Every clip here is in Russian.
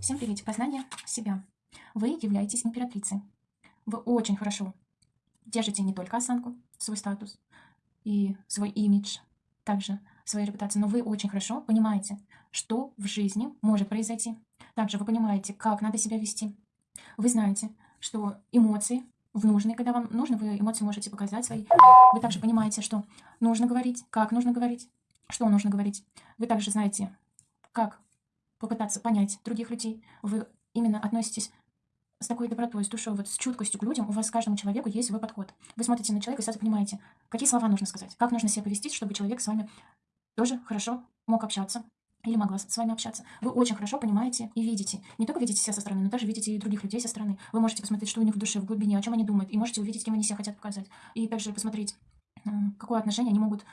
Всем привет! Познание себя. Вы являетесь императрицей. Вы очень хорошо держите не только осанку, свой статус и свой имидж, также свою репутацию, но вы очень хорошо понимаете, что в жизни может произойти. Также вы понимаете, как надо себя вести. Вы знаете, что эмоции в нужные, когда вам нужно, вы эмоции можете показать свои. Вы также понимаете, что нужно говорить, как нужно говорить, что нужно говорить. Вы также знаете, как попытаться понять других людей. Вы именно относитесь с такой добротой, с душой, вот с чуткостью к людям, у вас каждому человеку есть свой подход. Вы смотрите на человека и сразу понимаете, какие слова нужно сказать, как нужно себя повести, чтобы человек с вами тоже хорошо мог общаться или могла с вами общаться. Вы очень хорошо понимаете и видите. Не только видите себя со стороны, но также видите и других людей со стороны. Вы можете посмотреть, что у них в душе, в глубине, о чем они думают, и можете увидеть, кем они себя хотят показать. И также посмотреть, какое отношение они могут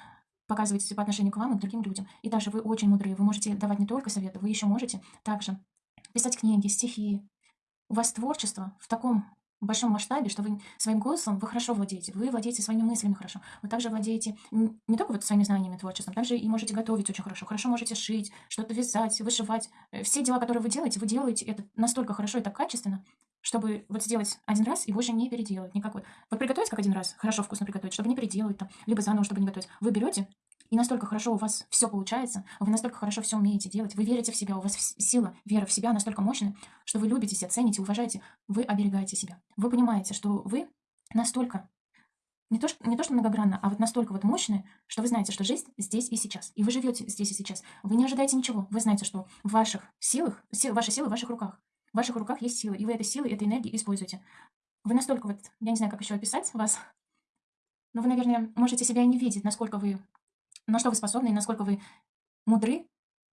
показывать по отношению к вам и к другим людям. И также вы очень мудрые. Вы можете давать не только советы, вы еще можете также писать книги, стихи. У вас творчество в таком большом масштабе, что вы своим голосом вы хорошо владеете, вы владеете своими мыслями хорошо, вы также владеете не только вот своими знаниями, творчеством, также и можете готовить очень хорошо, хорошо можете шить, что-то вязать, вышивать. Э, все дела, которые вы делаете, вы делаете это настолько хорошо и так качественно, чтобы вот сделать один раз и больше не переделать никакой. Вот приготовить как один раз, хорошо вкусно приготовить, чтобы не переделать там, либо заново, чтобы не готовить. Вы берете и настолько хорошо у вас все получается, вы настолько хорошо все умеете делать, вы верите в себя, у вас сила, вера в себя настолько мощная, что вы любите себя, цените, уважаете, вы оберегаете себя. Вы понимаете, что вы настолько, не то, что, не то что многогранно, а вот настолько вот мощные, что вы знаете, что жизнь здесь и сейчас. И вы живете здесь и сейчас. Вы не ожидаете ничего. Вы знаете, что в ваших силах, сил, ваши силы в ваших руках. В ваших руках есть сила, и вы этой силой, этой энергией используете. Вы настолько вот, я не знаю, как еще описать вас, но вы, наверное, можете себя и не видеть, насколько вы на что вы способны и насколько вы мудры.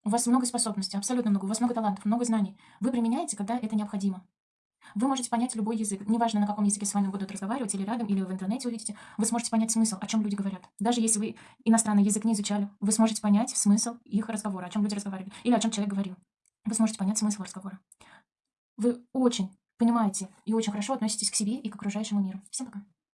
У вас много способностей, абсолютно много. У вас много талантов, много знаний. Вы применяете, когда это необходимо. Вы можете понять любой язык. Неважно, на каком языке с вами будут разговаривать, или рядом, или в интернете увидите. Вы сможете понять смысл, о чем люди говорят. Даже если вы иностранный язык не изучали, вы сможете понять смысл их разговора, о чем люди разговаривали, или о чем человек говорил. Вы сможете понять смысл разговора. Вы очень понимаете и очень хорошо относитесь к себе и к окружающему миру. Всем пока.